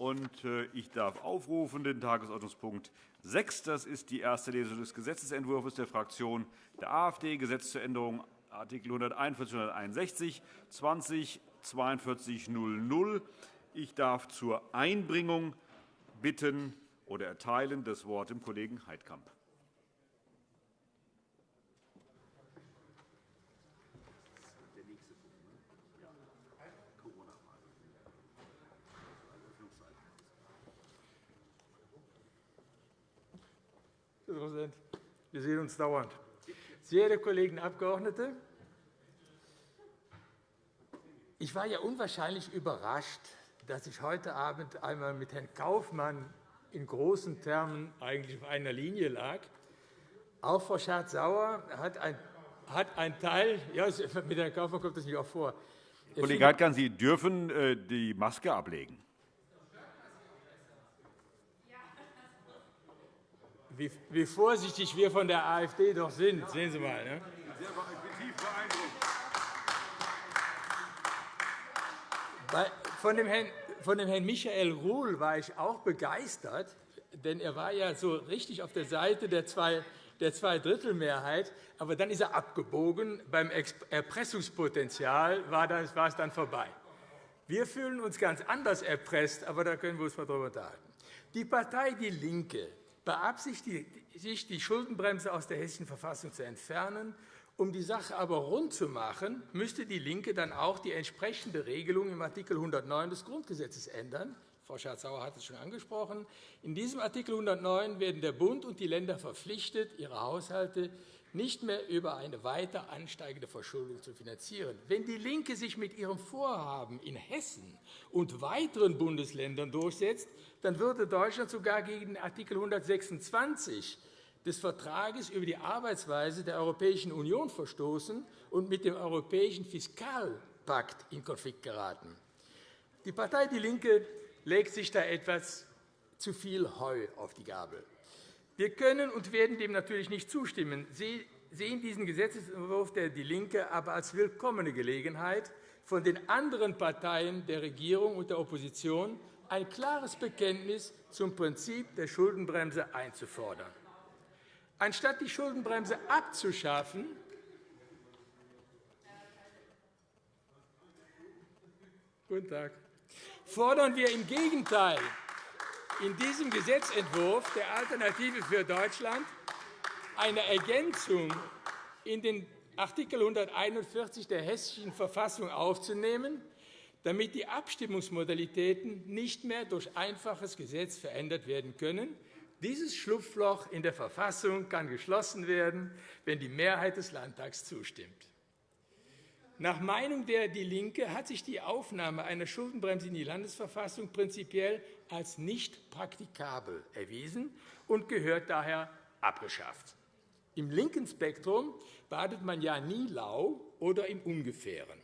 Äh, ich darf aufrufen den Tagesordnungspunkt 6. Das ist die erste Lesung des Gesetzentwurfs der Fraktion der AfD, Gesetz zur Änderung Art. 141 und 161 20 4200. Ich darf zur Einbringung bitten oder erteilen das Wort dem Kollegen Heidkamp. Herr Präsident, wir sehen uns dauernd. Sehr geehrte Kollegen Abgeordnete, ich war ja unwahrscheinlich überrascht, dass ich heute Abend einmal mit Herrn Kaufmann in großen Termen eigentlich auf einer Linie lag. Auch Frau Schardt-Sauer hat ein, hat ein Teil, ja, mit Herrn Kaufmann kommt das nicht auch vor. Kollege Heidkamp, Sie dürfen äh, die Maske ablegen. Wie, wie vorsichtig wir von der AfD doch sind, sehen Sie mal. Ne? Von dem, Herrn, von dem Herrn Michael Ruhl war ich auch begeistert, denn er war ja so richtig auf der Seite der zwei der Zweidrittelmehrheit. Aber dann ist er abgebogen. Beim Erpressungspotenzial war es dann vorbei. Wir fühlen uns ganz anders erpresst, aber da können wir uns mal darüber unterhalten. Die Partei DIE LINKE beabsichtigt, sich die Schuldenbremse aus der Hessischen Verfassung zu entfernen. Um die Sache aber rund zu machen, müsste DIE LINKE dann auch die entsprechende Regelung im Art. 109 des Grundgesetzes ändern. Frau Schardt-Sauer hat es schon angesprochen. In diesem Art. 109 werden der Bund und die Länder verpflichtet, ihre Haushalte nicht mehr über eine weiter ansteigende Verschuldung zu finanzieren. Wenn DIE LINKE sich mit ihrem Vorhaben in Hessen und weiteren Bundesländern durchsetzt, dann würde Deutschland sogar gegen Art. 126 des Vertrages über die Arbeitsweise der Europäischen Union verstoßen und mit dem Europäischen Fiskalpakt in Konflikt geraten. Die Partei DIE LINKE legt sich da etwas zu viel Heu auf die Gabel. Wir können und werden dem natürlich nicht zustimmen, Sie sehen diesen Gesetzentwurf der DIE LINKE aber als willkommene Gelegenheit, von den anderen Parteien der Regierung und der Opposition ein klares Bekenntnis zum Prinzip der Schuldenbremse einzufordern. Anstatt die Schuldenbremse abzuschaffen, Guten Tag. fordern wir im Gegenteil in diesem Gesetzentwurf der Alternative für Deutschland eine Ergänzung in den Art. 141 der Hessischen Verfassung aufzunehmen, damit die Abstimmungsmodalitäten nicht mehr durch einfaches Gesetz verändert werden können. Dieses Schlupfloch in der Verfassung kann geschlossen werden, wenn die Mehrheit des Landtags zustimmt. Nach Meinung der DIE LINKE hat sich die Aufnahme einer Schuldenbremse in die Landesverfassung prinzipiell als nicht praktikabel erwiesen und gehört daher abgeschafft. Im linken Spektrum badet man ja nie lau oder im Ungefähren.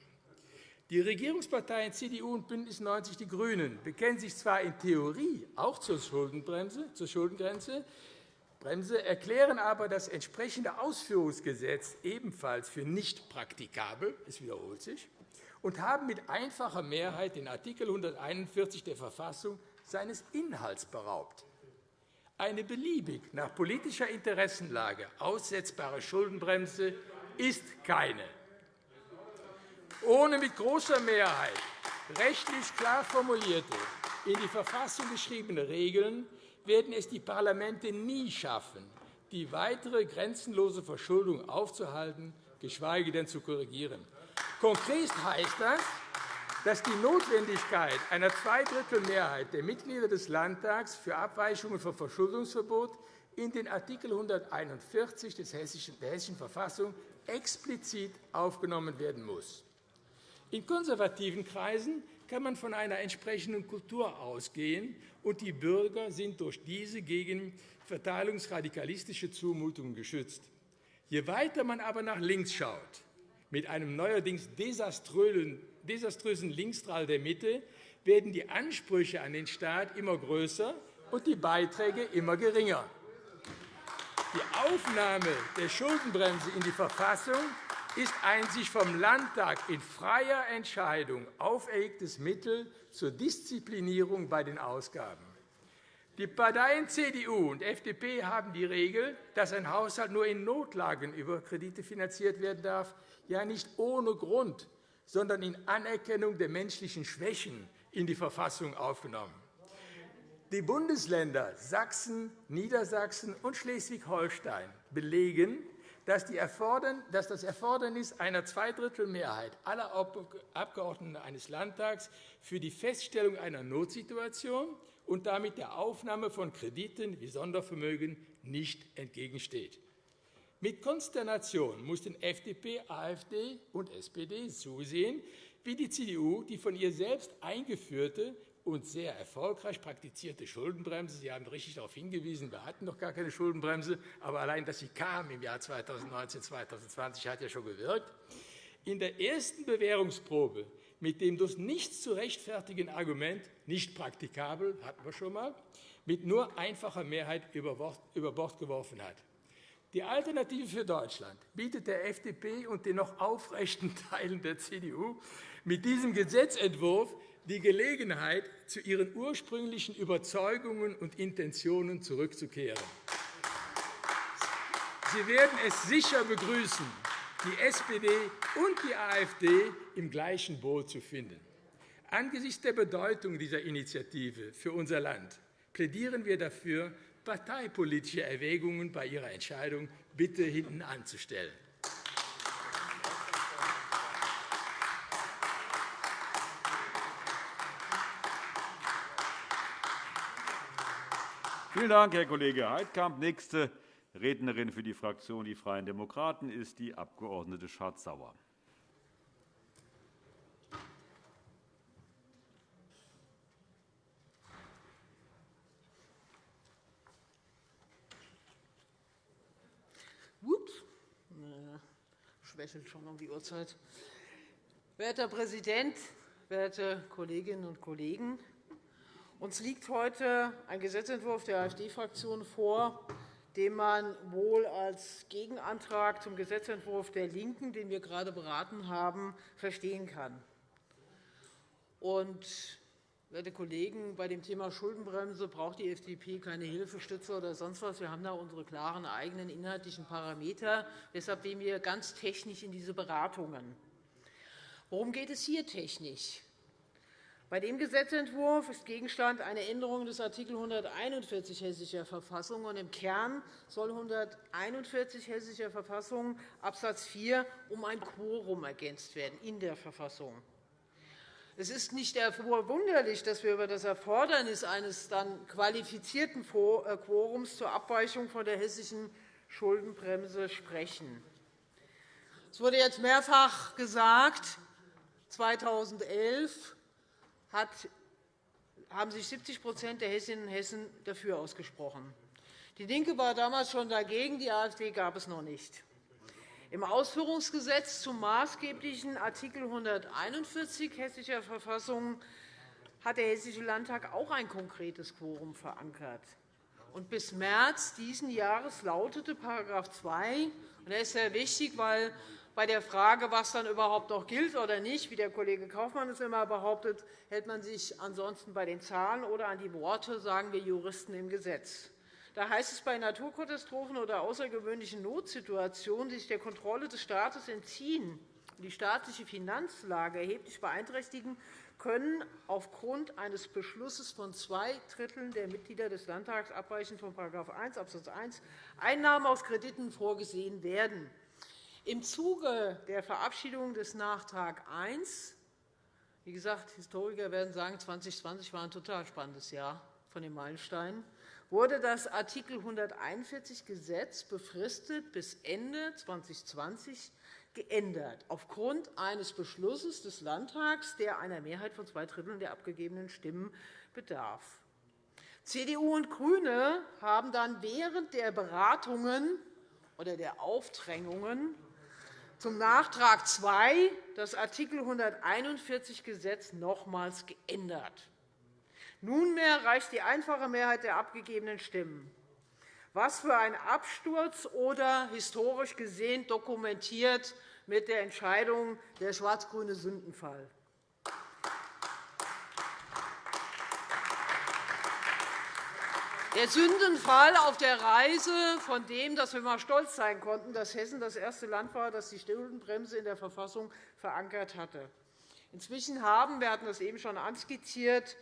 Die Regierungsparteien CDU und BÜNDNIS 90 die GRÜNEN bekennen sich zwar in Theorie auch zur Schuldenbremse, zur Schuldengrenze, Bremse, erklären aber das entsprechende Ausführungsgesetz ebenfalls für nicht praktikabel, es wiederholt sich, und haben mit einfacher Mehrheit den Art. 141 der Verfassung seines Inhalts beraubt. Eine beliebig nach politischer Interessenlage aussetzbare Schuldenbremse ist keine. Ohne mit großer Mehrheit rechtlich klar formulierte, in die Verfassung geschriebene Regeln werden es die Parlamente nie schaffen, die weitere grenzenlose Verschuldung aufzuhalten, geschweige denn zu korrigieren. Konkret heißt das, dass die Notwendigkeit einer Zweidrittelmehrheit der Mitglieder des Landtags für Abweichungen vom Verschuldungsverbot in den Art. 141 der Hessischen Verfassung explizit aufgenommen werden muss. In konservativen Kreisen kann man von einer entsprechenden Kultur ausgehen, und die Bürger sind durch diese gegen verteilungsradikalistische Zumutungen geschützt. Je weiter man aber nach links schaut, mit einem neuerdings desaströsen desaströsen Linksstrahl der Mitte werden die Ansprüche an den Staat immer größer und die Beiträge immer geringer. Die Aufnahme der Schuldenbremse in die Verfassung ist ein sich vom Landtag in freier Entscheidung auferlegtes Mittel zur Disziplinierung bei den Ausgaben. Die Parteien CDU und FDP haben die Regel, dass ein Haushalt nur in Notlagen über Kredite finanziert werden darf, ja nicht ohne Grund, sondern in Anerkennung der menschlichen Schwächen in die Verfassung aufgenommen. Die Bundesländer Sachsen, Niedersachsen und Schleswig-Holstein belegen, dass, das Erfordernis einer Zweidrittelmehrheit aller Abgeordneten eines Landtags für die Feststellung einer Notsituation und damit der Aufnahme von Krediten wie Sondervermögen nicht entgegensteht. Mit Konsternation mussten FDP, AfD und SPD zusehen, wie die CDU die von ihr selbst eingeführte und sehr erfolgreich praktizierte Schuldenbremse. Sie haben richtig darauf hingewiesen, wir hatten noch gar keine Schuldenbremse, aber allein, dass sie kam im Jahr 2019, 2020, hat ja schon gewirkt. In der ersten Bewährungsprobe mit dem durch nichts zu rechtfertigen Argument nicht praktikabel, hatten wir schon einmal, mit nur einfacher Mehrheit über Bord geworfen hat. Die Alternative für Deutschland bietet der FDP und den noch aufrechten Teilen der CDU mit diesem Gesetzentwurf die Gelegenheit, zu ihren ursprünglichen Überzeugungen und Intentionen zurückzukehren. Sie werden es sicher begrüßen, die SPD und die AfD im gleichen Boot zu finden. Angesichts der Bedeutung dieser Initiative für unser Land plädieren wir dafür, parteipolitische Erwägungen bei ihrer Entscheidung bitte hinten anzustellen. Vielen Dank, Herr Kollege Heidkamp. Nächste Rednerin für die Fraktion Die Freien Demokraten ist die Abg. Schardt-Sauer. Schwächelt schon um die Uhrzeit. Werter Präsident, werte Kolleginnen und Kollegen! Uns liegt heute ein Gesetzentwurf der AfD-Fraktion vor, den man wohl als Gegenantrag zum Gesetzentwurf der LINKEN, den wir gerade beraten haben, verstehen kann. Werte Kollegen, bei dem Thema Schuldenbremse braucht die FDP keine Hilfestütze oder sonst was. Wir haben da unsere klaren eigenen inhaltlichen Parameter. Deshalb gehen wir ganz technisch in diese Beratungen. Worum geht es hier technisch? Bei dem Gesetzentwurf ist Gegenstand eine Änderung des Art. 141 Hessischer Verfassung. Und Im Kern soll 141 Hessischer Verfassung Abs. 4 um ein Quorum ergänzt werden in der Verfassung. Es ist nicht verwunderlich, dass wir über das Erfordernis eines dann qualifizierten äh, Quorums zur Abweichung von der hessischen Schuldenbremse sprechen. Es wurde jetzt mehrfach gesagt, 2011 hat, haben sich 70% der Hessinnen und Hessen dafür ausgesprochen. DIE LINKE war damals schon dagegen, die AfD gab es noch nicht. Im Ausführungsgesetz zum maßgeblichen Art. 141 Hessischer Verfassung hat der Hessische Landtag auch ein konkretes Quorum verankert. Und bis März dieses Jahres lautete § 2, und er ist sehr wichtig, weil bei der Frage, was dann überhaupt noch gilt oder nicht, wie der Kollege Kaufmann es immer behauptet, hält man sich ansonsten bei den Zahlen oder an die Worte, sagen wir Juristen im Gesetz. Da heißt es, bei Naturkatastrophen oder außergewöhnlichen Notsituationen, die sich der Kontrolle des Staates entziehen und die staatliche Finanzlage erheblich beeinträchtigen, können aufgrund eines Beschlusses von zwei Dritteln der Mitglieder des Landtags abweichend von § 1 Abs. 1 Einnahmen aus Krediten vorgesehen werden. Im Zuge der Verabschiedung des Nachtrag I wie gesagt, Historiker werden sagen, 2020 war ein total spannendes Jahr von den Meilensteinen, wurde das Art. 141 Gesetz befristet bis Ende 2020 geändert, aufgrund eines Beschlusses des Landtags, der einer Mehrheit von zwei Dritteln der abgegebenen Stimmen bedarf. CDU und GRÜNE haben dann während der Beratungen oder der Aufdrängungen zum Nachtrag II das Art. 141 Gesetz nochmals geändert. Nunmehr reicht die einfache Mehrheit der abgegebenen Stimmen. Was für ein Absturz oder historisch gesehen dokumentiert mit der Entscheidung der schwarz-grüne Sündenfall. Der Sündenfall auf der Reise von dem, dass wir einmal stolz sein konnten, dass Hessen das erste Land war, das die Schuldenbremse in der Verfassung verankert hatte. Inzwischen haben, wir hatten das eben schon anskizziert,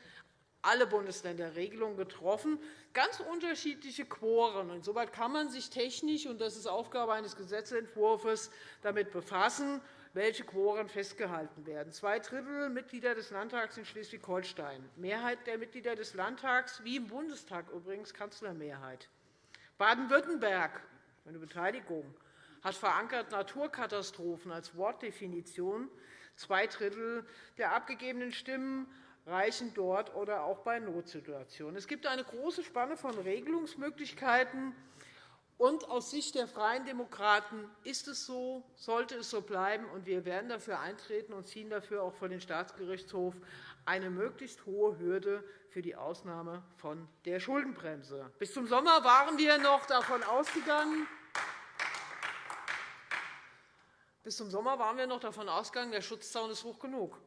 alle Bundesländer Regelungen getroffen, ganz unterschiedliche Quoren. Insoweit kann man sich technisch, und das ist Aufgabe eines Gesetzentwurfs, damit befassen, welche Quoren festgehalten werden. Zwei Drittel Mitglieder des Landtags in Schleswig-Holstein, Mehrheit der Mitglieder des Landtags, wie im Bundestag übrigens Kanzlermehrheit. Baden-Württemberg, eine Beteiligung, hat verankert Naturkatastrophen als Wortdefinition. Zwei Drittel der abgegebenen Stimmen reichen dort oder auch bei Notsituationen. Es gibt eine große Spanne von Regelungsmöglichkeiten. Und aus Sicht der Freien Demokraten ist es so, sollte es so bleiben, und wir werden dafür eintreten und ziehen dafür auch vor den Staatsgerichtshof eine möglichst hohe Hürde für die Ausnahme von der Schuldenbremse. Bis zum Sommer waren wir noch davon ausgegangen, bis zum Sommer waren wir noch davon ausgegangen, der Schutzzaun ist hoch genug.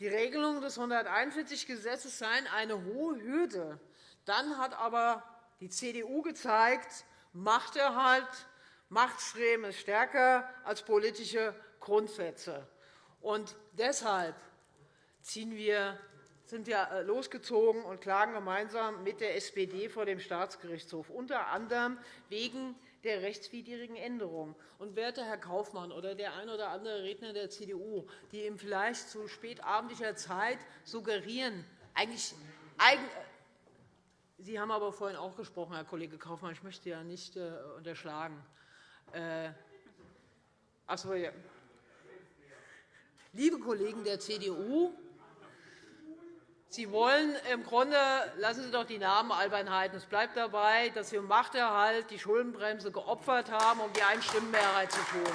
Die Regelungen des 141-Gesetzes seien eine hohe Hürde. Dann hat aber die CDU gezeigt, Machterhalt, Machtstreben ist stärker als politische Grundsätze. Und deshalb wir, sind wir äh, losgezogen und klagen gemeinsam mit der SPD vor dem Staatsgerichtshof, unter anderem wegen der rechtswidrigen Änderung. Und, werter Herr Kaufmann oder der ein oder andere Redner der CDU, die ihm vielleicht zu spätabendlicher Zeit suggerieren, eigentlich, Sie haben aber vorhin auch gesprochen, Herr Kollege Kaufmann. Ich möchte ja nicht äh, unterschlagen. Äh, achso, ja. Liebe Kollegen der CDU, Sie wollen im Grunde, lassen Sie doch die Namen Albernheiten. Es bleibt dabei, dass Sie im Machterhalt die Schuldenbremse geopfert haben, um die Einstimmenmehrheit zu tun.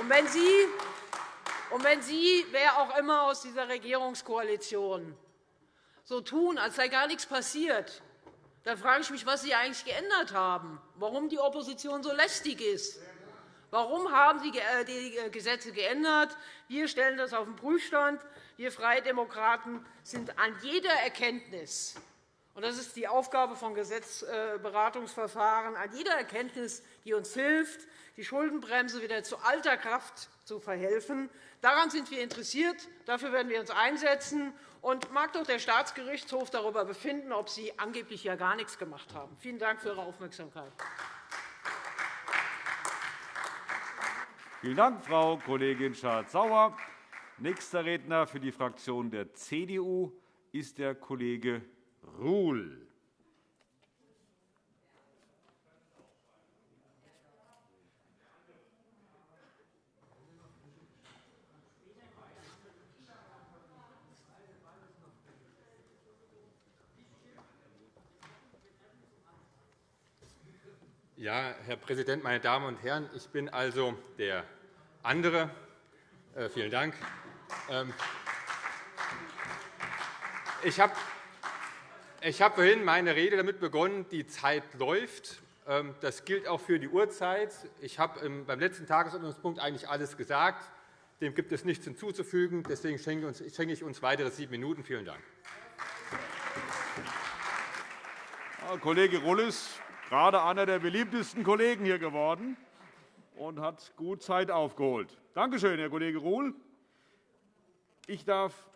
Und wenn Sie und wenn Sie, wer auch immer aus dieser Regierungskoalition, so tun, als sei gar nichts passiert, dann frage ich mich, was Sie eigentlich geändert haben, warum die Opposition so lästig ist. Warum haben Sie äh, die äh, Gesetze geändert? Wir stellen das auf den Prüfstand. Wir Freie Demokraten sind an jeder Erkenntnis, und das ist die Aufgabe von Gesetzberatungsverfahren, an jeder Erkenntnis, die uns hilft, die Schuldenbremse wieder zu alter Kraft zu verhelfen. Daran sind wir interessiert. Dafür werden wir uns einsetzen. Und mag doch der Staatsgerichtshof darüber befinden, ob Sie angeblich ja gar nichts gemacht haben. Vielen Dank für Ihre Aufmerksamkeit. Vielen Dank, Frau Kollegin Schardt-Sauer. Nächster Redner für die Fraktion der CDU ist der Kollege Ruhl. Ja, Herr Präsident, meine Damen und Herren! Ich bin also der andere. Äh, vielen Dank. Ähm, ich habe ich habe vorhin meine Rede damit begonnen, die Zeit läuft. Ähm, das gilt auch für die Uhrzeit. Ich habe beim letzten Tagesordnungspunkt eigentlich alles gesagt. Dem gibt es nichts hinzuzufügen. Deswegen schenke ich uns weitere sieben Minuten. Vielen Dank. Herr Kollege Rullis, gerade einer der beliebtesten Kollegen hier geworden und hat gut Zeit aufgeholt. Danke schön, Herr Kollege Ruhl. Ich darf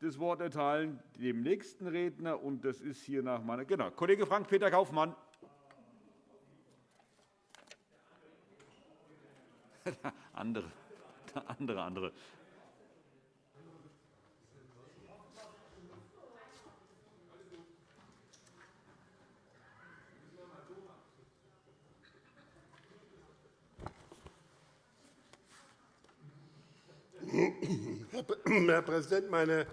das Wort erteilen dem nächsten Redner, und das ist hier nach meiner genau, Kollege Frank-Peter Kaufmann. andere, andere, andere. Herr Präsident, meine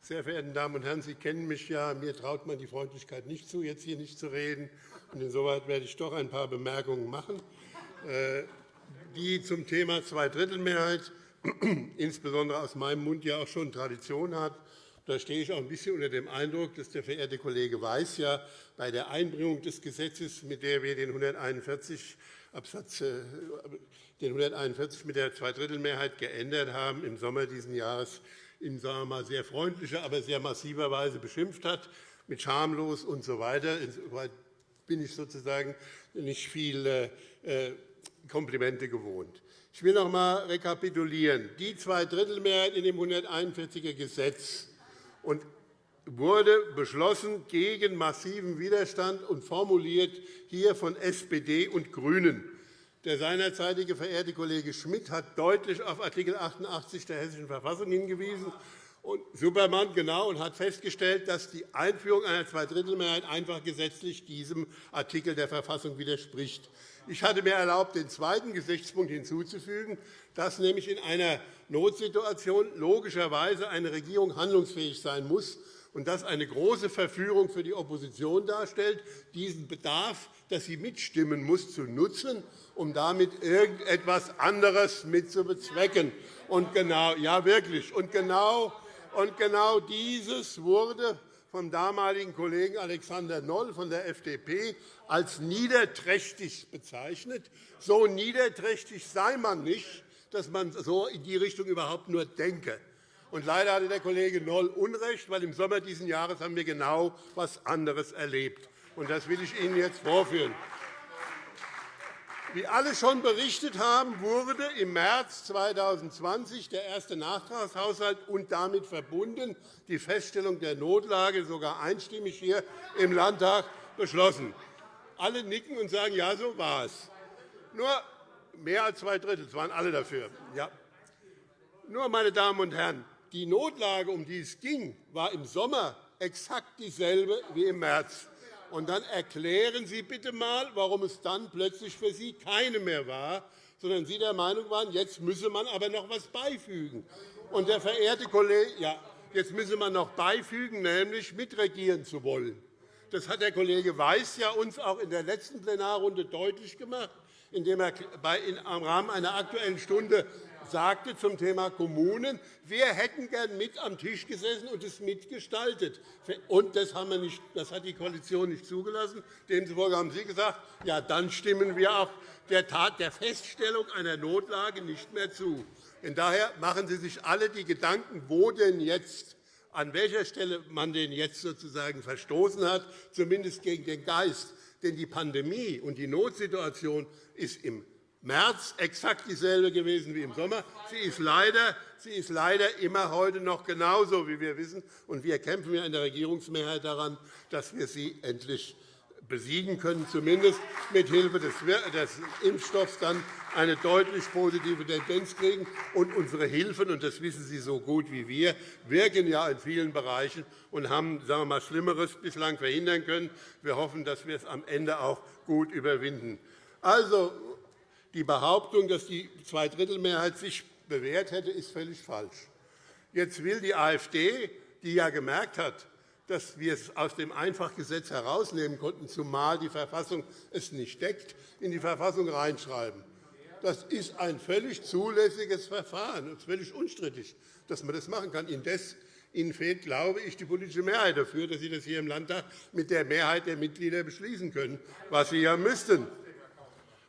sehr verehrten Damen und Herren! Sie kennen mich ja. Mir traut man die Freundlichkeit nicht zu, jetzt hier nicht zu reden. Insoweit werde ich doch ein paar Bemerkungen machen, äh, die zum Thema Zweidrittelmehrheit insbesondere aus meinem Mund ja auch schon Tradition hat Da stehe ich auch ein bisschen unter dem Eindruck, dass der verehrte Kollege Weiß ja bei der Einbringung des Gesetzes, mit der wir den 141 Absatz, äh, den 141 mit der Zweidrittelmehrheit geändert haben, im Sommer dieses Jahres in sagen wir mal, sehr freundlicher, aber sehr massiver Weise beschimpft hat, mit schamlos usw. So Insoweit bin ich sozusagen nicht viele äh, Komplimente gewohnt. Ich will noch einmal rekapitulieren. Die Zweidrittelmehrheit in dem 141er Gesetz und wurde beschlossen gegen massiven Widerstand und formuliert hier von SPD und GRÜNEN. Der seinerzeitige verehrte Kollege Schmidt hat deutlich auf Art. 88 der Hessischen Verfassung hingewiesen und Supermann genau und hat festgestellt, dass die Einführung einer Zweidrittelmehrheit einfach gesetzlich diesem Artikel der Verfassung widerspricht. Ich hatte mir erlaubt, den zweiten Gesichtspunkt hinzuzufügen, dass nämlich in einer Notsituation logischerweise eine Regierung handlungsfähig sein muss und das eine große Verführung für die Opposition darstellt, diesen Bedarf, dass sie mitstimmen muss, zu nutzen, um damit irgendetwas anderes mitzubezwecken. Und genau, ja, wirklich. Und genau, und genau dieses wurde vom damaligen Kollegen Alexander Noll von der FDP als niederträchtig bezeichnet. So niederträchtig sei man nicht, dass man so in die Richtung überhaupt nur denke. Und leider hatte der Kollege Noll Unrecht, weil im Sommer dieses Jahres haben wir genau etwas anderes erlebt. Und das will ich Ihnen jetzt vorführen. Wie alle schon berichtet haben, wurde im März 2020 der erste Nachtragshaushalt und damit verbunden die Feststellung der Notlage sogar einstimmig hier im Landtag beschlossen. Alle nicken und sagen, ja, so war es. Nur mehr als zwei Drittel, es waren alle dafür. Ja. Nur, meine Damen und Herren, die Notlage, um die es ging, war im Sommer exakt dieselbe wie im März. Und dann erklären Sie bitte einmal, warum es dann plötzlich für Sie keine mehr war, sondern Sie der Meinung waren, jetzt müsse man aber noch etwas beifügen. Und der verehrte Kollege, ja, jetzt müsse man noch beifügen, nämlich mitregieren zu wollen. Das hat der Kollege Weiß ja uns auch in der letzten Plenarrunde deutlich gemacht, indem er im Rahmen einer Aktuellen Stunde sagte zum Thema Kommunen, wir hätten gern mit am Tisch gesessen und es mitgestaltet. Und das, haben wir nicht, das hat die Koalition nicht zugelassen. Demzufolge haben Sie gesagt, ja, dann stimmen wir auch der Tat der Feststellung einer Notlage nicht mehr zu. Von daher machen Sie sich alle die Gedanken, wo denn jetzt an welcher Stelle man den jetzt sozusagen verstoßen hat, zumindest gegen den Geist. Denn die Pandemie und die Notsituation ist im März exakt dieselbe gewesen wie im Sommer. Sie ist leider, sie ist leider immer heute noch genauso, wie wir wissen. Und wir kämpfen ja in der Regierungsmehrheit daran, dass wir sie endlich besiegen können, zumindest mit Hilfe des Impfstoffs dann eine deutlich positive Tendenz kriegen. Und unsere Hilfen, und das wissen Sie so gut wie wir, wirken ja in vielen Bereichen und haben sagen wir mal, Schlimmeres bislang verhindern können. Wir hoffen, dass wir es am Ende auch gut überwinden. Also, die Behauptung, dass die Zweidrittelmehrheit sich bewährt hätte, ist völlig falsch. Jetzt will die AfD, die ja gemerkt hat, dass wir es aus dem Einfachgesetz herausnehmen konnten, zumal die Verfassung es nicht deckt, in die Verfassung reinschreiben. Das ist ein völlig zulässiges Verfahren und völlig unstrittig, dass man das machen kann. Indes Ihnen fehlt, glaube ich, die politische Mehrheit dafür, dass Sie das hier im Landtag mit der Mehrheit der Mitglieder beschließen können, was Sie ja müssten.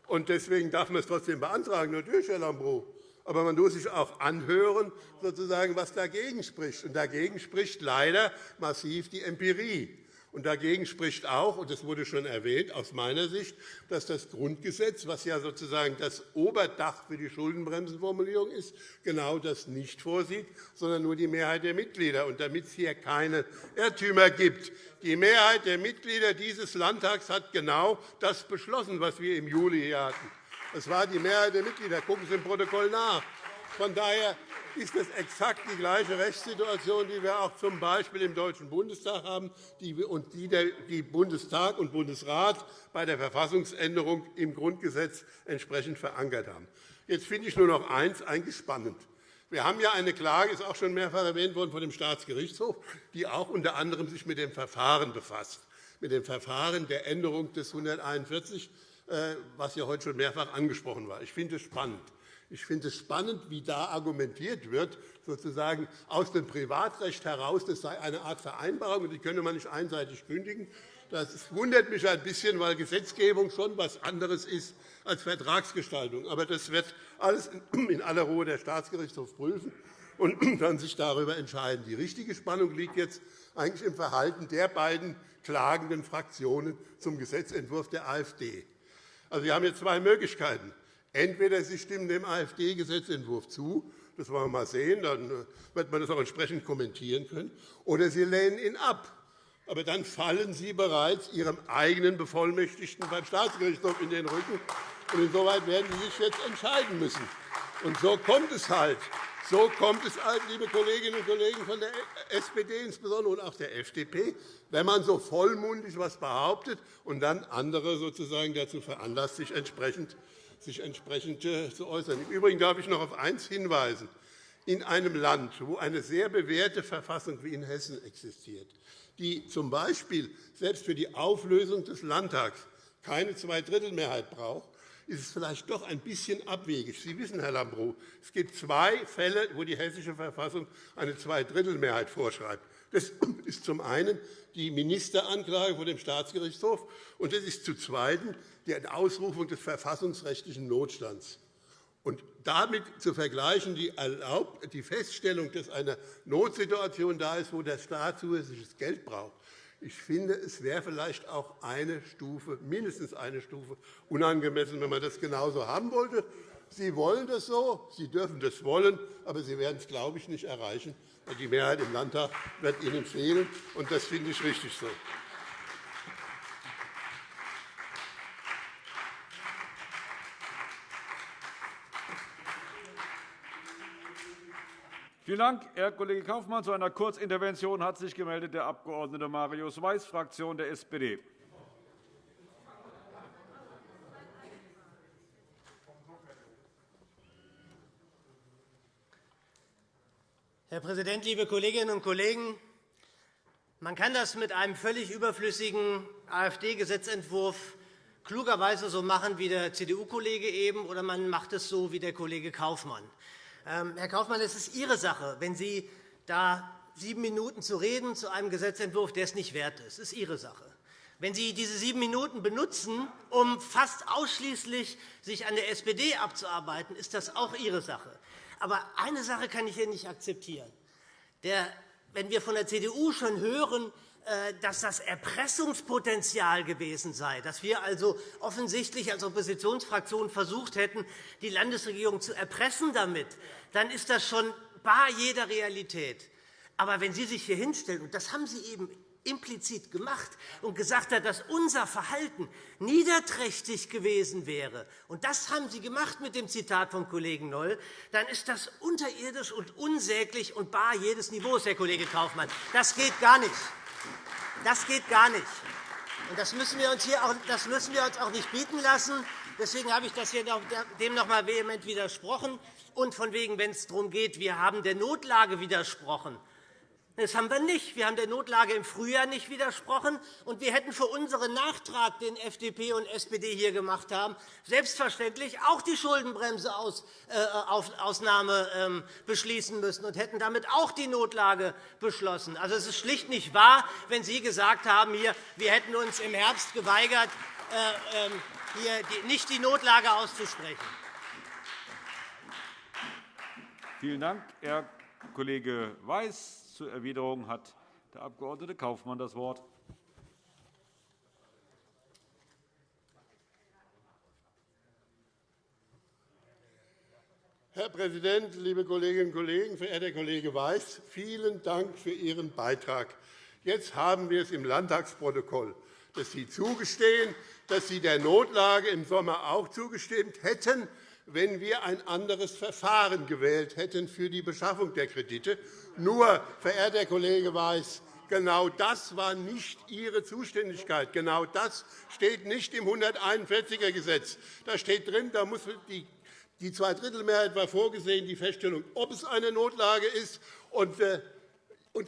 Und deswegen darf man es trotzdem beantragen, natürlich, Herr Lambrou. Aber man muss sich auch anhören, sozusagen, was dagegen spricht. Und dagegen spricht leider massiv die Empirie. Und dagegen spricht auch, und das wurde schon erwähnt, aus meiner Sicht, dass das Grundgesetz, was ja sozusagen das Oberdach für die Schuldenbremsenformulierung ist, genau das nicht vorsieht, sondern nur die Mehrheit der Mitglieder. Und damit es hier keine Irrtümer gibt, die Mehrheit der Mitglieder dieses Landtags hat genau das beschlossen, was wir im Juli hier hatten. Es war die Mehrheit der Mitglieder. Gucken Sie im Protokoll nach. Von daher ist es exakt die gleiche Rechtssituation, die wir auch z. B. im Deutschen Bundestag haben und die der Bundestag und Bundesrat bei der Verfassungsänderung im Grundgesetz entsprechend verankert haben. Jetzt finde ich nur noch eines eigentlich spannend. Wir haben ja eine Klage, ist auch schon mehrfach erwähnt worden, von dem Staatsgerichtshof, die auch unter anderem sich mit dem Verfahren befasst, mit dem Verfahren der Änderung des 141, äh, was ja heute schon mehrfach angesprochen war. Ich finde es spannend. Ich finde es spannend, wie da argumentiert wird, sozusagen aus dem Privatrecht heraus, das sei eine Art Vereinbarung, und die könne man nicht einseitig kündigen. Das wundert mich ein bisschen, weil Gesetzgebung schon etwas anderes ist als Vertragsgestaltung. Aber das wird alles in aller Ruhe der Staatsgerichtshof prüfen und dann sich darüber entscheiden. Die richtige Spannung liegt jetzt eigentlich im Verhalten der beiden klagenden Fraktionen zum Gesetzentwurf der AfD. Also, wir haben jetzt zwei Möglichkeiten. Entweder Sie stimmen dem AfD-Gesetzentwurf zu, das wollen wir mal sehen, dann äh, wird man das auch entsprechend kommentieren können, oder Sie lehnen ihn ab. Aber dann fallen Sie bereits Ihrem eigenen Bevollmächtigten beim Staatsgerichtshof in den Rücken. Und insoweit werden Sie sich jetzt entscheiden müssen. Und so kommt es halt. So kommt es halt, liebe Kolleginnen und Kollegen von der SPD insbesondere und auch der FDP, wenn man so vollmundig etwas behauptet und dann andere sozusagen dazu veranlasst, sich entsprechend, sich entsprechend äh, zu äußern. Im Übrigen darf ich noch auf eines hinweisen. In einem Land, wo eine sehr bewährte Verfassung wie in Hessen existiert, die z. B. selbst für die Auflösung des Landtags keine Zweidrittelmehrheit braucht, ist es vielleicht doch ein bisschen abwegig. Sie wissen, Herr Lambrou, es gibt zwei Fälle, wo die Hessische Verfassung eine Zweidrittelmehrheit vorschreibt. Das ist zum einen die Ministeranklage vor dem Staatsgerichtshof, und das ist zum Zweiten die Ausrufung des verfassungsrechtlichen Notstands. Und damit zu vergleichen die, die Feststellung, dass eine Notsituation da ist, wo der Staat zusätzliches Geld braucht, ich finde, es wäre vielleicht auch eine Stufe, mindestens eine Stufe unangemessen, wenn man das genauso haben wollte. Sie wollen das so, Sie dürfen das wollen, aber Sie werden es, glaube ich, nicht erreichen. Die Mehrheit im Landtag wird Ihnen fehlen, und das finde ich richtig so. Vielen Dank, Herr Kollege Kaufmann. Zu einer Kurzintervention hat sich gemeldet der Abg. Marius Weiß, Fraktion der SPD. Herr Präsident, liebe Kolleginnen und Kollegen! Man kann das mit einem völlig überflüssigen AfD-Gesetzentwurf klugerweise so machen wie der CDU-Kollege eben, oder man macht es so wie der Kollege Kaufmann. Ähm, Herr Kaufmann, es ist Ihre Sache, wenn Sie da sieben Minuten zu reden zu einem Gesetzentwurf, der es nicht wert ist. Das ist Ihre Sache. Wenn Sie diese sieben Minuten benutzen, um fast ausschließlich sich an der SPD abzuarbeiten, ist das auch Ihre Sache. Aber eine Sache kann ich hier nicht akzeptieren. Der, wenn wir von der CDU schon hören, dass das Erpressungspotenzial gewesen sei, dass wir also offensichtlich als Oppositionsfraktion versucht hätten, die Landesregierung zu erpressen damit, dann ist das schon bar jeder Realität. Aber wenn Sie sich hier hinstellen, und das haben Sie eben implizit gemacht und gesagt hat, dass unser Verhalten niederträchtig gewesen wäre, und das haben Sie gemacht mit dem Zitat vom Kollegen Noll, dann ist das unterirdisch und unsäglich und bar jedes Niveaus, Herr Kollege Kaufmann. Das geht gar nicht. Das geht gar nicht. Und das müssen wir uns, hier auch, das müssen wir uns auch nicht bieten lassen. Deswegen habe ich das hier dem noch einmal vehement widersprochen. Und von wegen, wenn es darum geht, wir haben der Notlage widersprochen. Das haben wir nicht. Wir haben der Notlage im Frühjahr nicht widersprochen, und wir hätten für unseren Nachtrag, den FDP und SPD hier gemacht haben, selbstverständlich auch die Schuldenbremseausnahme äh, ähm, beschließen müssen und hätten damit auch die Notlage beschlossen. Also, es ist schlicht nicht wahr, wenn Sie gesagt haben, hier, wir hätten uns im Herbst geweigert, äh, ähm, hier nicht die Notlage auszusprechen. Vielen Dank, Herr Kollege Weiß. Zur Erwiderung hat der Abg. Kaufmann das Wort. Herr Präsident, liebe Kolleginnen und Kollegen! Verehrter Kollege Weiß, vielen Dank für Ihren Beitrag. Jetzt haben wir es im Landtagsprotokoll, dass Sie zugestehen, dass Sie der Notlage im Sommer auch zugestimmt hätten, wenn wir ein anderes Verfahren gewählt hätten für die Beschaffung der Kredite. Nur, verehrter Kollege Weiß, genau das war nicht Ihre Zuständigkeit. Genau das steht nicht im 141er Gesetz. Da steht drin, da muss die die Zweidrittelmehrheit war vorgesehen, die Feststellung, ob es eine Notlage ist, und äh,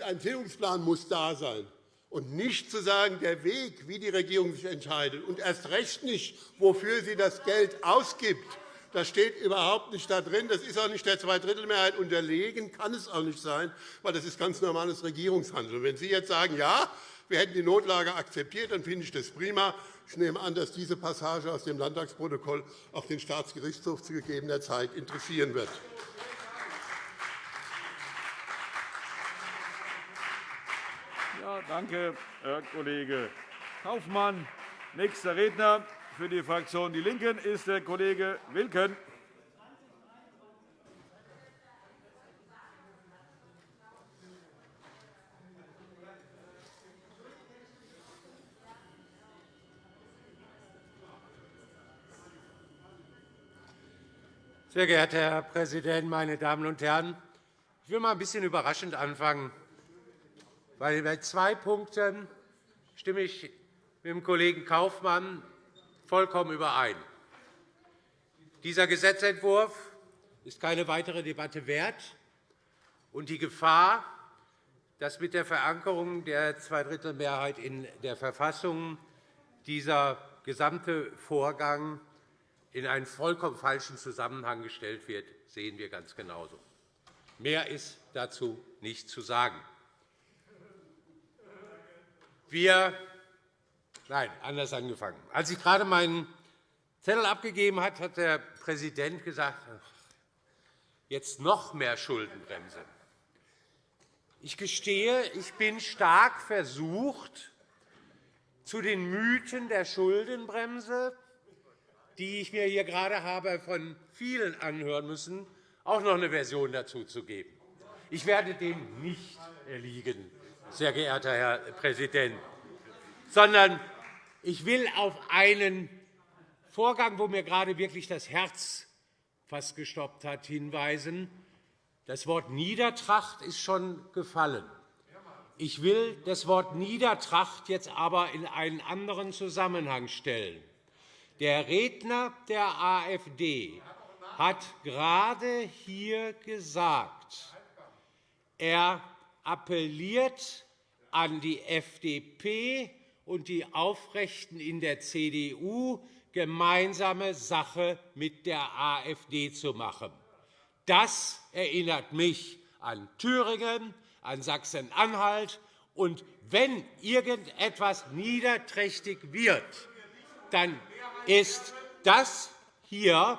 ein Tilgungsplan muss da sein. Und nicht zu sagen, der Weg, wie die Regierung sich entscheidet, und erst recht nicht, wofür sie das Geld ausgibt, Das steht überhaupt nicht da drin. Das ist auch nicht der Zweidrittelmehrheit unterlegen, kann es auch nicht sein, weil das ist ganz normales Regierungshandeln. Wenn Sie jetzt sagen, ja, wir hätten die Notlage akzeptiert, dann finde ich das prima. Ich nehme an, dass diese Passage aus dem Landtagsprotokoll auch den Staatsgerichtshof zu gegebener Zeit interessieren wird. Ja, danke, Herr Kollege Kaufmann. Nächster Redner für die Fraktion Die Linken ist der Kollege Wilken. Sehr geehrter Herr Präsident, meine Damen und Herren! Ich will mal ein bisschen überraschend anfangen, bei zwei Punkten stimme ich mit dem Kollegen Kaufmann vollkommen überein. Dieser Gesetzentwurf ist keine weitere Debatte wert, und die Gefahr, dass mit der Verankerung der Zweidrittelmehrheit in der Verfassung dieser gesamte Vorgang in einen vollkommen falschen Zusammenhang gestellt wird, sehen wir ganz genauso. Mehr ist dazu nicht zu sagen. Wir Nein, anders angefangen. Als ich gerade meinen Zettel abgegeben habe, hat der Präsident gesagt, jetzt noch mehr Schuldenbremse. Ich gestehe, ich bin stark versucht, zu den Mythen der Schuldenbremse die ich mir hier gerade habe von vielen anhören müssen, auch noch eine Version dazu zu geben. Ich werde dem nicht erliegen, sehr geehrter Herr Präsident, sondern ich will auf einen Vorgang, wo mir gerade wirklich das Herz fast gestoppt hat, hinweisen. Das Wort Niedertracht ist schon gefallen. Ich will das Wort Niedertracht jetzt aber in einen anderen Zusammenhang stellen. Der Redner der AfD hat gerade hier gesagt, er appelliert an die FDP und die Aufrechten in der CDU, gemeinsame Sache mit der AfD zu machen. Das erinnert mich an Thüringen, an Sachsen-Anhalt. Und wenn irgendetwas niederträchtig wird, dann ist das hier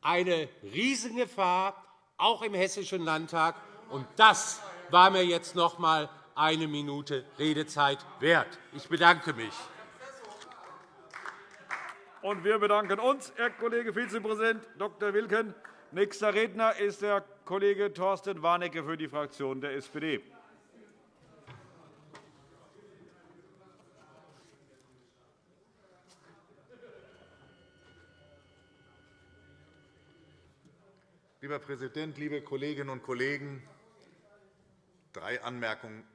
eine Riesengefahr, auch im Hessischen Landtag. Und das war mir jetzt noch einmal eine Minute Redezeit wert. Ich bedanke mich. Und wir bedanken uns, Herr Kollege Vizepräsident Dr. Wilken. Nächster Redner ist der Kollege Thorsten Warnecke für die Fraktion der SPD. Lieber Präsident, liebe Kolleginnen und Kollegen! Drei Anmerkungen.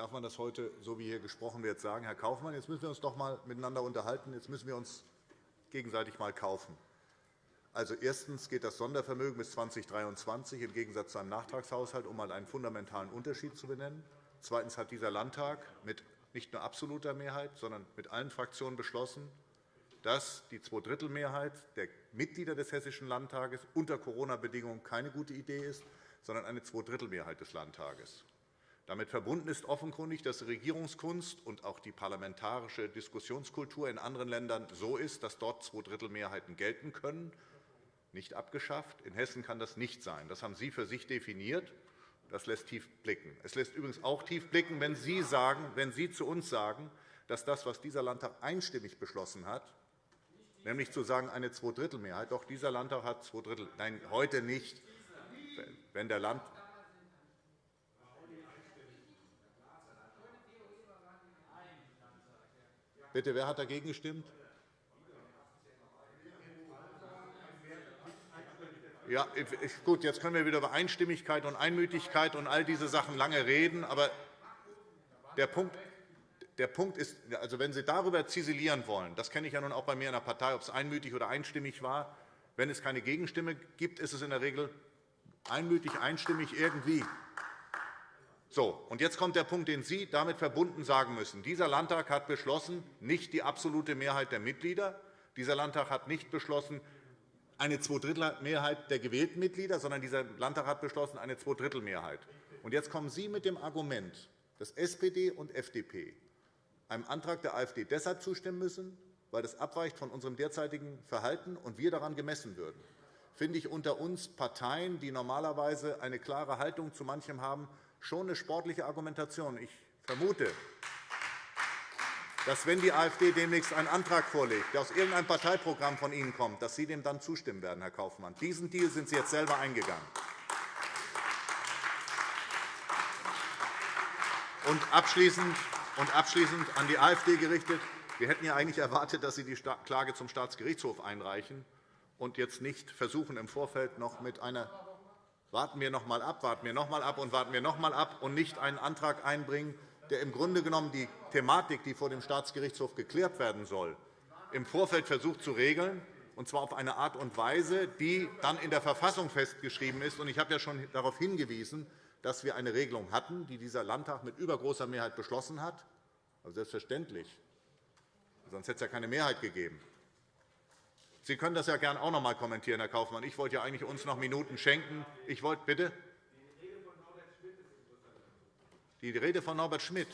Darf man das heute, so wie hier gesprochen wird, sagen? Herr Kaufmann, jetzt müssen wir uns doch einmal miteinander unterhalten. Jetzt müssen wir uns gegenseitig einmal kaufen. Also, erstens geht das Sondervermögen bis 2023 im Gegensatz zu einem Nachtragshaushalt, um einmal einen fundamentalen Unterschied zu benennen. Zweitens hat dieser Landtag mit nicht nur absoluter Mehrheit, sondern mit allen Fraktionen beschlossen, dass die Zweidrittelmehrheit der Mitglieder des Hessischen Landtages unter Corona-Bedingungen keine gute Idee ist, sondern eine Zweidrittelmehrheit des Landtages. Damit verbunden ist offenkundig, dass Regierungskunst und auch die parlamentarische Diskussionskultur in anderen Ländern so ist, dass dort Zweidrittelmehrheiten gelten können, nicht abgeschafft. In Hessen kann das nicht sein. Das haben Sie für sich definiert. Das lässt tief blicken. Es lässt übrigens auch tief blicken, wenn Sie, sagen, wenn Sie zu uns sagen, dass das, was dieser Landtag einstimmig beschlossen hat, nämlich zu sagen, eine Zweidrittelmehrheit. Doch dieser Landtag hat zwei Drittel. Nein, heute nicht. Wenn der Land Bitte, wer hat dagegen gestimmt? Ja, gut, jetzt können wir wieder über Einstimmigkeit und Einmütigkeit und all diese Sachen lange reden. Aber der Punkt, der Punkt ist, also wenn Sie darüber ziselieren wollen, das kenne ich ja nun auch bei mir in der Partei, ob es einmütig oder einstimmig war, wenn es keine Gegenstimme gibt, ist es in der Regel einmütig, einstimmig irgendwie. So, und jetzt kommt der Punkt, den Sie damit verbunden sagen müssen. Dieser Landtag hat beschlossen, nicht die absolute Mehrheit der Mitglieder. Dieser Landtag hat nicht beschlossen, eine Zweidrittelmehrheit der gewählten Mitglieder, sondern dieser Landtag hat beschlossen, eine Zweidrittelmehrheit. Und jetzt kommen Sie mit dem Argument, dass SPD und FDP einem Antrag der AfD deshalb zustimmen müssen, weil das abweicht von unserem derzeitigen Verhalten und wir daran gemessen würden. Finde ich unter uns Parteien, die normalerweise eine klare Haltung zu manchem haben, schon eine sportliche Argumentation. Ich vermute, dass, wenn die AfD demnächst einen Antrag vorlegt, der aus irgendeinem Parteiprogramm von Ihnen kommt, dass Sie dem dann zustimmen werden, Herr Kaufmann. Diesen Deal sind Sie jetzt selber eingegangen. Und abschließend, und abschließend an die AfD gerichtet. Wir hätten ja eigentlich erwartet, dass Sie die Klage zum Staatsgerichtshof einreichen und jetzt nicht versuchen, im Vorfeld noch mit einer warten wir noch einmal ab, warten wir noch einmal ab und warten wir noch einmal ab und nicht einen Antrag einbringen, der im Grunde genommen die Thematik, die vor dem Staatsgerichtshof geklärt werden soll, im Vorfeld versucht zu regeln, und zwar auf eine Art und Weise, die dann in der Verfassung festgeschrieben ist. Ich habe ja schon darauf hingewiesen, dass wir eine Regelung hatten, die dieser Landtag mit übergroßer Mehrheit beschlossen hat. Also selbstverständlich. Sonst hätte es ja keine Mehrheit gegeben. Sie können das ja gerne auch noch einmal kommentieren, Herr Kaufmann. Ich wollte ja eigentlich uns noch Minuten schenken. Ich wollte bitte. Die Rede von Norbert Schmidt.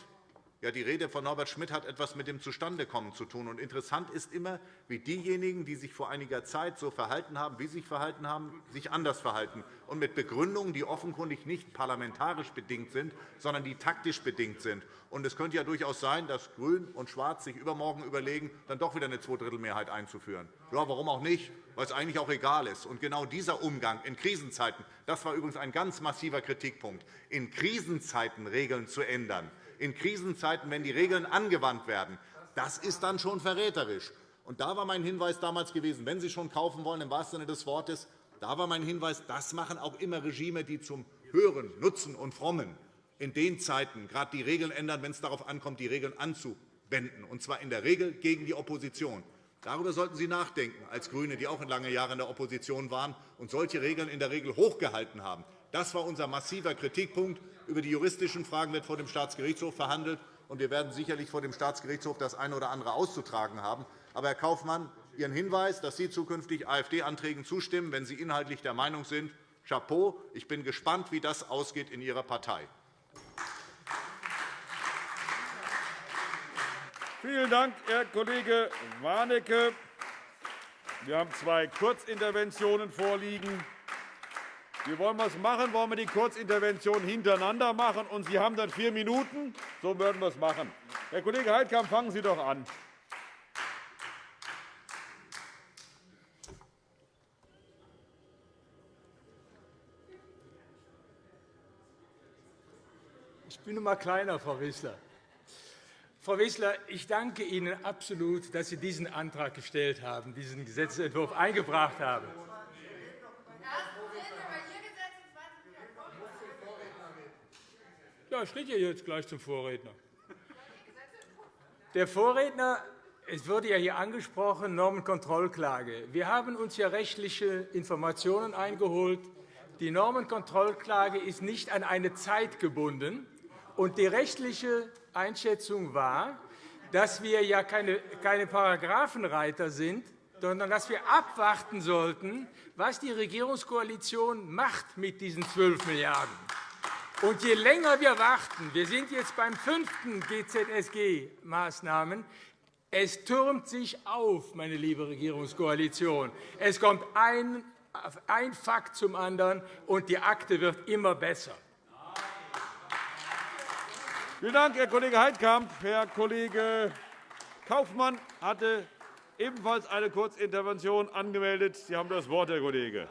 Ja, die Rede von Norbert Schmidt hat etwas mit dem Zustandekommen zu tun. Und interessant ist immer, wie diejenigen, die sich vor einiger Zeit so verhalten haben, wie sie sich verhalten haben, sich anders verhalten und mit Begründungen, die offenkundig nicht parlamentarisch bedingt sind, sondern die taktisch bedingt sind. Und es könnte ja durchaus sein, dass Grün und Schwarz sich übermorgen überlegen, dann doch wieder eine Zweidrittelmehrheit einzuführen. Ja, warum auch nicht? Weil es eigentlich auch egal ist. Und genau dieser Umgang in Krisenzeiten, das war übrigens ein ganz massiver Kritikpunkt, in Krisenzeiten Regeln zu ändern, in Krisenzeiten, wenn die Regeln angewandt werden, das ist dann schon verräterisch. Und da war mein Hinweis damals gewesen, wenn Sie schon kaufen wollen, im wahrsten Sinne des Wortes, da war mein Hinweis, das machen auch immer Regime, die zum Hören, Nutzen und Frommen in den Zeiten gerade die Regeln ändern, wenn es darauf ankommt, die Regeln anzuwenden, und zwar in der Regel gegen die Opposition. Darüber sollten Sie nachdenken, als GRÜNE, die auch lange Jahre in der Opposition waren und solche Regeln in der Regel hochgehalten haben. Das war unser massiver Kritikpunkt. Über die juristischen Fragen wird vor dem Staatsgerichtshof verhandelt, und wir werden sicherlich vor dem Staatsgerichtshof das eine oder andere auszutragen haben. Aber, Herr Kaufmann, Ihren Hinweis, dass Sie zukünftig AfD-Anträgen zustimmen, wenn Sie inhaltlich der Meinung sind, Chapeau. Ich bin gespannt, wie das ausgeht in Ihrer Partei. Vielen Dank, Herr Kollege Warnecke. Wir haben zwei Kurzinterventionen vorliegen. Wie wollen wir es machen? Wollen wir die Kurzintervention hintereinander machen? Und Sie haben dann vier Minuten? So würden wir es machen. Herr Kollege Heidkamp, fangen Sie doch an. Ich bin noch einmal kleiner, Frau Wissler. Frau Wissler, ich danke Ihnen absolut, dass Sie diesen Antrag gestellt haben, diesen Gesetzentwurf eingebracht haben. Ja, ich rede jetzt gleich zum Vorredner. Der Vorredner, es wurde ja hier angesprochen, Normenkontrollklage. Wir haben uns ja rechtliche Informationen eingeholt. Die Normenkontrollklage ist nicht an eine Zeit gebunden. Und die rechtliche Einschätzung war, dass wir ja keine, keine Paragraphenreiter sind, sondern dass wir abwarten sollten, was die Regierungskoalition macht mit diesen 12 Milliarden macht. Und je länger wir warten, wir sind jetzt beim fünften GZSG-Maßnahmen, es türmt sich auf, meine liebe Regierungskoalition. Es kommt ein, ein Fakt zum anderen, und die Akte wird immer besser. Vielen Dank, Herr Kollege Heidkamp. Herr Kollege Kaufmann hatte ebenfalls eine Kurzintervention angemeldet. Sie haben das Wort, Herr Kollege.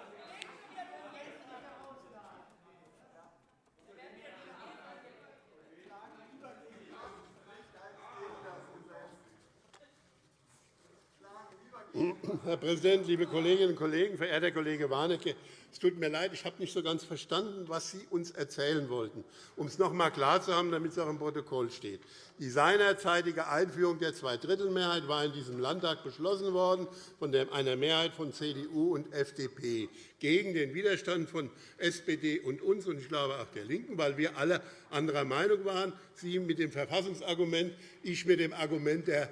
Herr Präsident, liebe Kolleginnen und Kollegen! Verehrter Kollege Warnecke, Es tut mir leid, ich habe nicht so ganz verstanden, was Sie uns erzählen wollten. Um es noch einmal klar zu haben, damit es auch im Protokoll steht. Die seinerzeitige Einführung der Zweidrittelmehrheit war in diesem Landtag beschlossen worden von einer Mehrheit von CDU und FDP gegen den Widerstand von SPD und uns und ich glaube auch der LINKEN, weil wir alle anderer Meinung waren. Sie mit dem Verfassungsargument, ich mit dem Argument der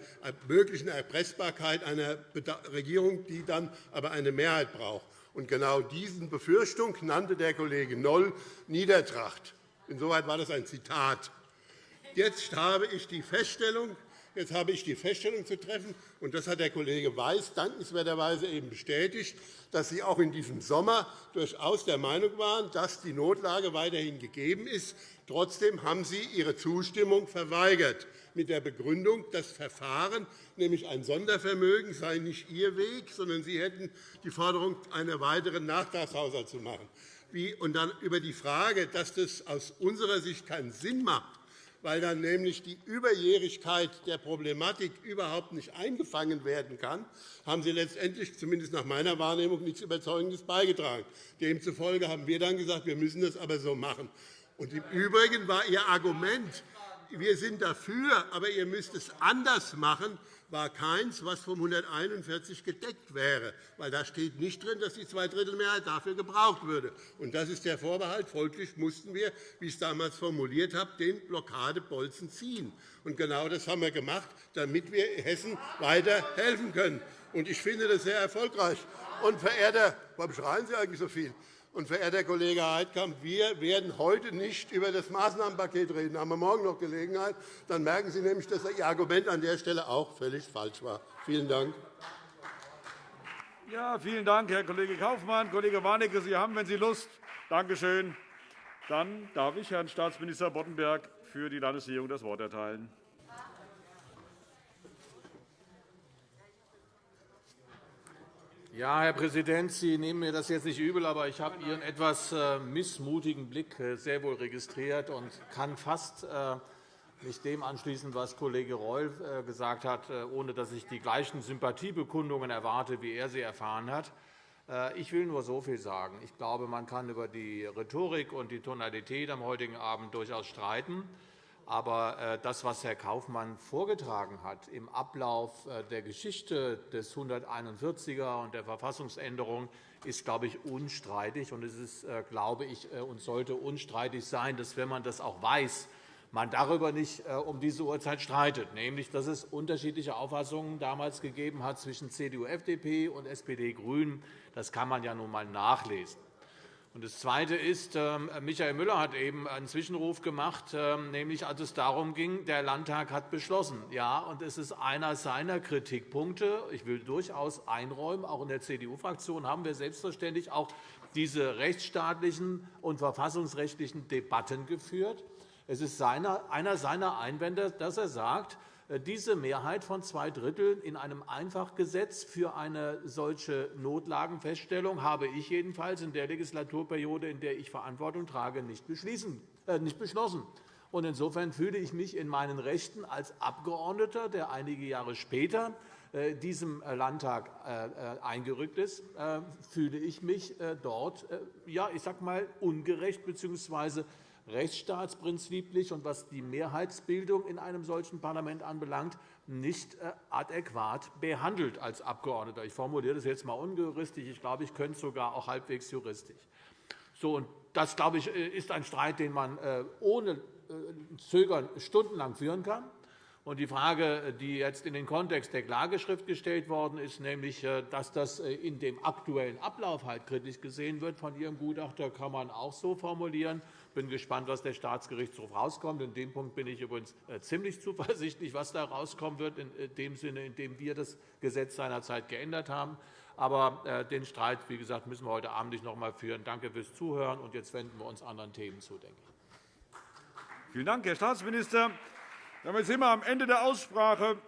möglichen Erpressbarkeit einer Regierung, die dann aber eine Mehrheit braucht. Und genau diese Befürchtung nannte der Kollege Noll Niedertracht. Insoweit war das ein Zitat. Jetzt habe ich die Feststellung, Jetzt habe ich die Feststellung zu treffen, und das hat der Kollege Weiß dankenswerterweise eben bestätigt, dass Sie auch in diesem Sommer durchaus der Meinung waren, dass die Notlage weiterhin gegeben ist. Trotzdem haben Sie Ihre Zustimmung verweigert, mit der Begründung, das Verfahren, nämlich ein Sondervermögen, sei nicht Ihr Weg, sondern Sie hätten die Forderung, einen weiteren Nachtragshaushalt zu machen. Und dann über die Frage, dass das aus unserer Sicht keinen Sinn macht, weil dann nämlich die Überjährigkeit der Problematik überhaupt nicht eingefangen werden kann, haben Sie letztendlich, zumindest nach meiner Wahrnehmung, nichts Überzeugendes beigetragen. Demzufolge haben wir dann gesagt, wir müssen das aber so machen. Und Im Übrigen war Ihr Argument, wir sind dafür, aber ihr müsst es anders machen, war keins, was vom 141 gedeckt wäre, weil da steht nicht drin, dass die Zweidrittelmehrheit dafür gebraucht würde. Und das ist der Vorbehalt. Folglich mussten wir, wie ich es damals formuliert habe, den Blockadebolzen ziehen. Und genau das haben wir gemacht, damit wir Hessen weiter helfen können. Und ich finde das sehr erfolgreich. Und, verehrter, warum schreien Sie eigentlich so viel? Und, verehrter Kollege Heidkamp, wir werden heute nicht über das Maßnahmenpaket reden. Da haben wir morgen noch Gelegenheit. Dann merken Sie nämlich, dass Ihr Argument an der Stelle auch völlig falsch war. Vielen Dank. Ja, vielen Dank, Herr Kollege Kaufmann. Kollege Warnecke, Sie haben, wenn Sie Lust. Danke schön. Dann darf ich Herrn Staatsminister Boddenberg für die Landesregierung das Wort erteilen. Ja, Herr Präsident, Sie nehmen mir das jetzt nicht übel, aber ich habe Ihren etwas äh, missmutigen Blick äh, sehr wohl registriert und kann fast äh, mich dem anschließen, was Kollege Reul gesagt hat, ohne dass ich die gleichen Sympathiebekundungen erwarte, wie er sie erfahren hat. Ich will nur so viel sagen. Ich glaube, man kann über die Rhetorik und die Tonalität am heutigen Abend durchaus streiten. Aber äh, das, was Herr Kaufmann vorgetragen hat im Ablauf äh, der Geschichte des 141er und der Verfassungsänderung, ist, glaube ich, unstreitig. Und es ist, äh, glaube ich, und sollte unstreitig sein, dass, wenn man das auch weiß, man darüber nicht um diese Uhrzeit streitet, nämlich dass es unterschiedliche Auffassungen damals gegeben hat zwischen CDU, FDP und SPD, GRÜNEN. Das kann man ja nun einmal nachlesen. Das Zweite ist, ähm, Michael Müller hat eben einen Zwischenruf gemacht, ähm, nämlich als es darum ging, der Landtag hat beschlossen. Ja, und es ist einer seiner Kritikpunkte. Ich will durchaus einräumen, auch in der CDU-Fraktion haben wir selbstverständlich auch diese rechtsstaatlichen und verfassungsrechtlichen Debatten geführt. Es ist einer seiner Einwände, dass er sagt, diese Mehrheit von zwei Dritteln in einem Einfachgesetz für eine solche Notlagenfeststellung habe ich jedenfalls in der Legislaturperiode, in der ich Verantwortung trage, nicht, äh, nicht beschlossen. Insofern fühle ich mich in meinen Rechten als Abgeordneter, der einige Jahre später äh, diesem Landtag eingerückt ist, fühle ich mich dort, ja, ich sage mal, ungerecht bzw rechtsstaatsprinziplich und was die Mehrheitsbildung in einem solchen Parlament anbelangt, nicht äh, adäquat behandelt als Abgeordneter. Ich formuliere das jetzt einmal unjuristig. Ich glaube, ich könnte es sogar auch halbwegs juristisch. So, und das, glaube ich, äh, ist ein Streit, den man äh, ohne Zögern stundenlang führen kann. Und die Frage, die jetzt in den Kontext der Klageschrift gestellt worden ist, nämlich, dass das in dem aktuellen Ablauf halt kritisch gesehen wird von Ihrem Gutachter, kann man auch so formulieren. Ich bin gespannt, was der Staatsgerichtshof herauskommt. In dem Punkt bin ich übrigens äh, ziemlich zuversichtlich, was da herauskommen wird, in äh, dem Sinne, in dem wir das Gesetz seinerzeit geändert haben. Aber äh, den Streit, wie gesagt, müssen wir heute Abend nicht noch einmal führen. Danke fürs Zuhören. Und jetzt wenden wir uns anderen Themen zu, denke ich. Vielen Dank, Herr Staatsminister. Damit sind wir am Ende der Aussprache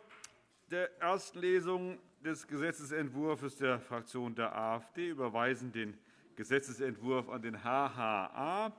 der ersten Lesung des Gesetzentwurfs der Fraktion der AfD. Überweisen den Gesetzentwurf an den HHA.